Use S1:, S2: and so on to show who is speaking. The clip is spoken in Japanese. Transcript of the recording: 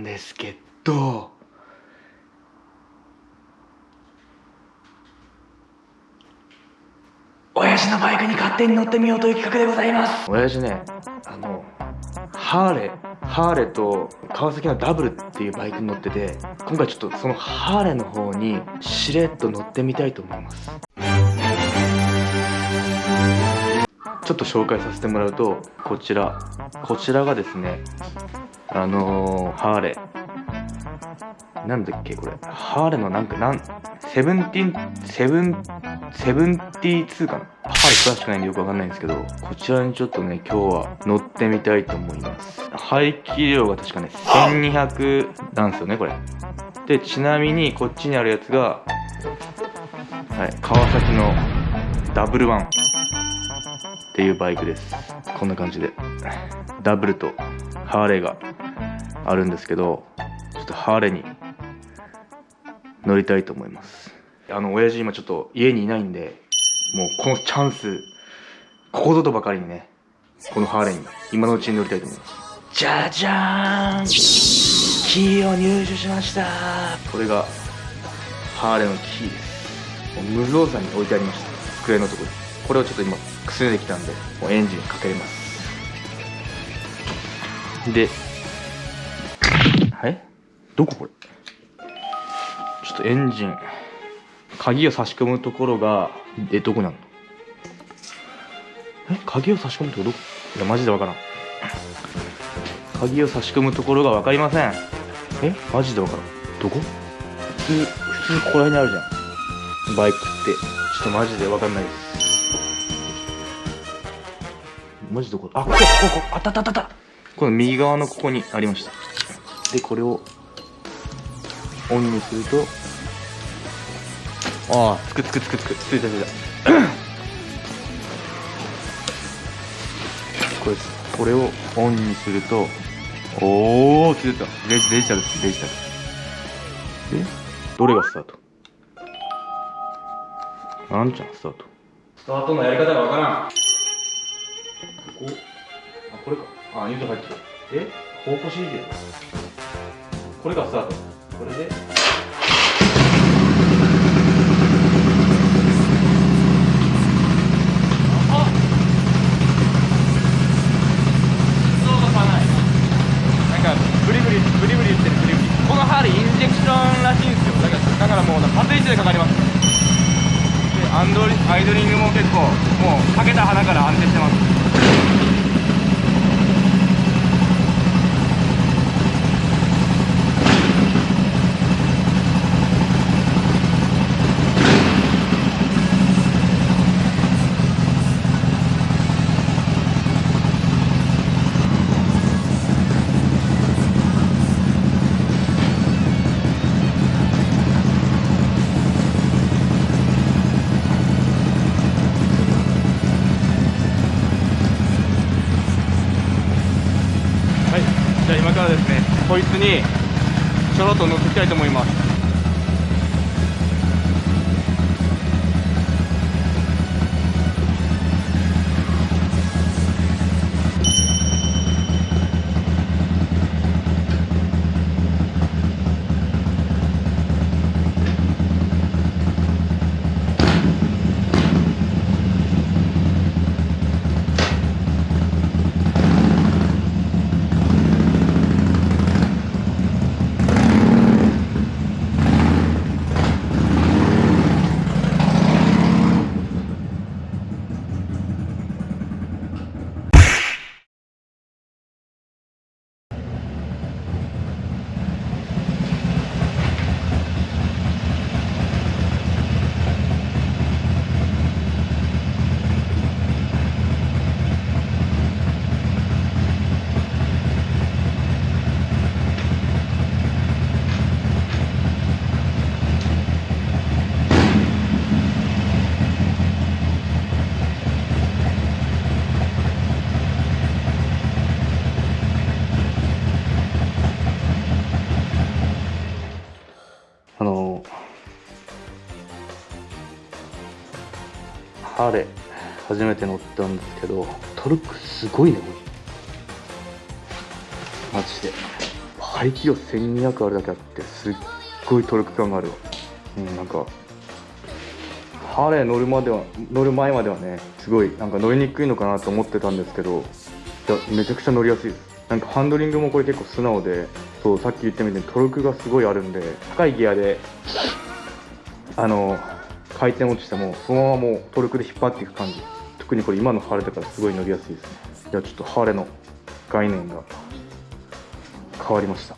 S1: なんですけど親父のバイクに勝手に乗ってみようという企画でございます。親父ねあのハーレーハーレーと川崎のダブルっていうバイクに乗ってて今回ちょっとそのハーレーの方にしれっと乗ってみたいと思います。ちょっと紹介させてもらうとこちらこちらがですねあのー、ハーレーなんだっけこれ。ハーレーのなんかなんセブンティンセブンセブンティー2かな。ハーレー詳しくないんでよくわかんないんですけどこちらにちょっとね今日は乗ってみたいと思います。排気量が確かね1200なんですよねこれ。でちなみにこっちにあるやつがはい川崎のダブルワンっていうバイクです。こんな感じで。ダブルとハーレーが。あるんですけどちょっとハーレーに乗りたいと思います。あの親父今ちょっと家にいないんでもうこのチャンスここぞとばかりにねこのハーレーに今のうちに乗りたいと思います。じゃじゃーんキーを入手しました。これがハーレーのキーです。無造作に置いてありました。机のところに。これをちょっと今くすねてきたんでもうエンジンかけれます。ではいどここれ？ちょっとエンジン鍵を差し込むところがえどこなの？え鍵を差し込むところどこ？いやマジでわからん。鍵を差し込むところが分かりません。え？マジで分からん。どこ？普通普通ここら辺にあるじゃん。バイクって。ちょっとマジで分かんないです。マジどこあここここあったあったあった。この右側のここにありました。でこれをオンにすると。ああつくつくつくつく。ついたついた。これこれをオンにすると。おおついた。デジデジタルデジタルでどれがスタート？なんちゃんスタート。スタートのやり方がわからん。ここ？あこれか。あニュート入ってる。で方向 CD でこれがスタートこれで。ブリブリブリブリ言ってるブリブリこのハーレーインジェクションらしいんですよだからだからもうバツイチでかかりますでアンドリアイドリングも結構もうかけた花から安定してますからですねこいつにちょろっと乗ってきたいと思います。ハーレー初めて乗ったんですけどトルクすごいねこれ。マジで。排気量1200あるだけあってすっごいトルク感があるわ。うんなんかハーレー乗るまでは乗る前まではねすごいなんか乗りにくいのかなと思ってたんですけどめちゃくちゃ乗りやすいです。なんかハンドリングもこれ結構素直でそうさっき言ったみたいにトルクがすごいあるんで高いギアであの回転落ちてもそのままもうトルクで引っ張っていく感じ。特にこれ今のハーレだからすごい乗りやすいですね。いやちょっとハーレの概念が変わりました。